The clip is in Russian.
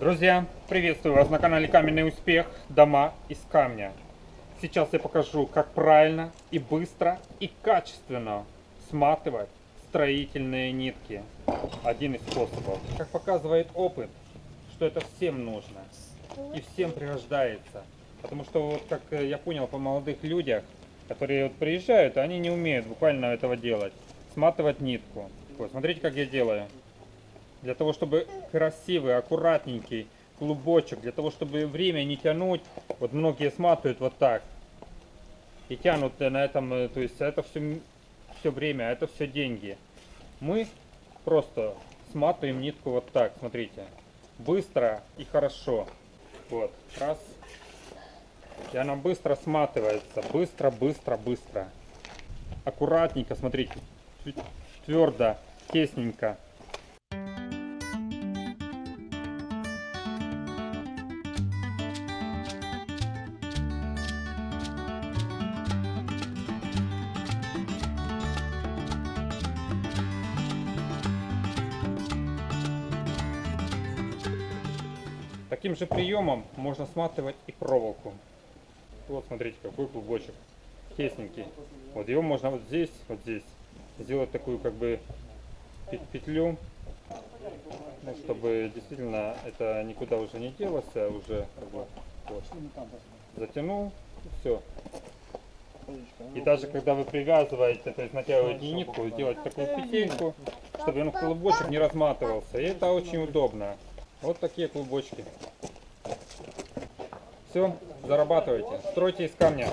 Друзья, приветствую вас на канале Каменный Успех. Дома из камня. Сейчас я покажу, как правильно и быстро и качественно сматывать строительные нитки. Один из способов. Как показывает опыт, что это всем нужно и всем пригождается. Потому что вот как э, я понял по молодых людях, которые вот приезжают, они не умеют буквально этого делать. Сматывать нитку. Вот, смотрите, как я делаю. Для того, чтобы красивый, аккуратненький клубочек, для того, чтобы время не тянуть, вот многие сматывают вот так. И тянут на этом, э, то есть это все, все время, это все деньги. Мы просто сматываем нитку вот так, смотрите. Быстро и хорошо. Вот, раз. И она быстро сматывается. Быстро, быстро, быстро. Аккуратненько, смотрите. Твердо, тесненько. Таким же приемом можно сматывать и проволоку. Вот смотрите, какой клубочек. Тесненький. Вот его можно вот здесь, вот здесь сделать такую как бы петлю, ну, чтобы действительно это никуда уже не делось, а уже вот, затянул и все. И даже когда вы привязываете, то есть натягиваете нитку, сделать такую петельку, чтобы он клубочек не разматывался. И это очень удобно. Вот такие клубочки. Все, зарабатывайте. Стройте из камня.